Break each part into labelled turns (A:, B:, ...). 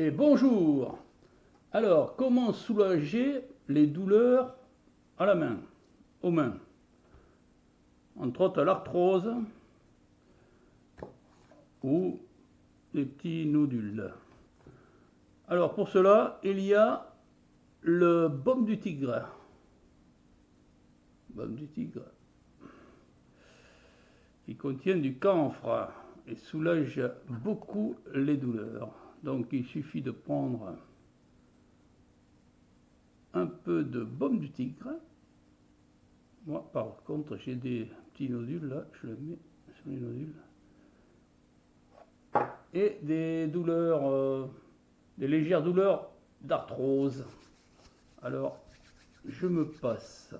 A: et bonjour Alors, comment soulager les douleurs à la main, aux mains? Entre autres l'arthrose ou les petits nodules. Alors pour cela, il y a le baume du tigre. Baume du tigre. Qui contient du camphre et soulage beaucoup les douleurs. Donc il suffit de prendre un peu de baume du tigre. Moi par contre j'ai des petits nodules là, je le mets sur les nodules. Et des douleurs, euh, des légères douleurs d'arthrose. Alors je me passe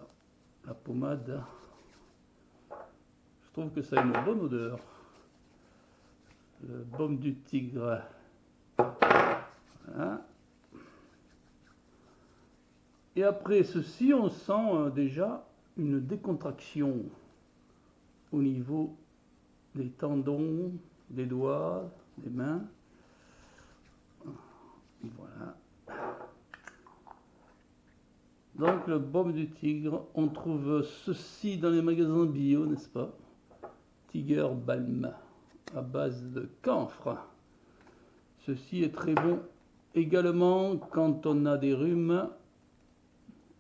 A: la pommade. Je trouve que ça a une bonne odeur. Le baume du tigre. Et après ceci, on sent euh, déjà une décontraction au niveau des tendons, des doigts, des mains. Voilà. Donc le baume du tigre, on trouve ceci dans les magasins bio, n'est-ce pas? Tiger Balm à base de camphre. Ceci est très bon également quand on a des rhumes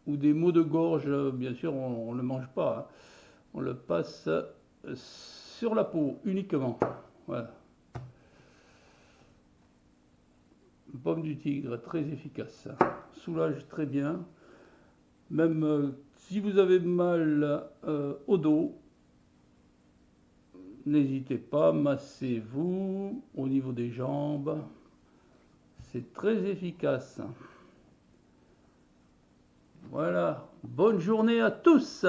A: ou des maux de gorge. Bien sûr, on ne le mange pas. Hein. On le passe sur la peau uniquement. Voilà. Pomme du tigre, très efficace. Soulage très bien. Même euh, si vous avez mal euh, au dos, N'hésitez pas, massez-vous au niveau des jambes. C'est très efficace. Voilà. Bonne journée à tous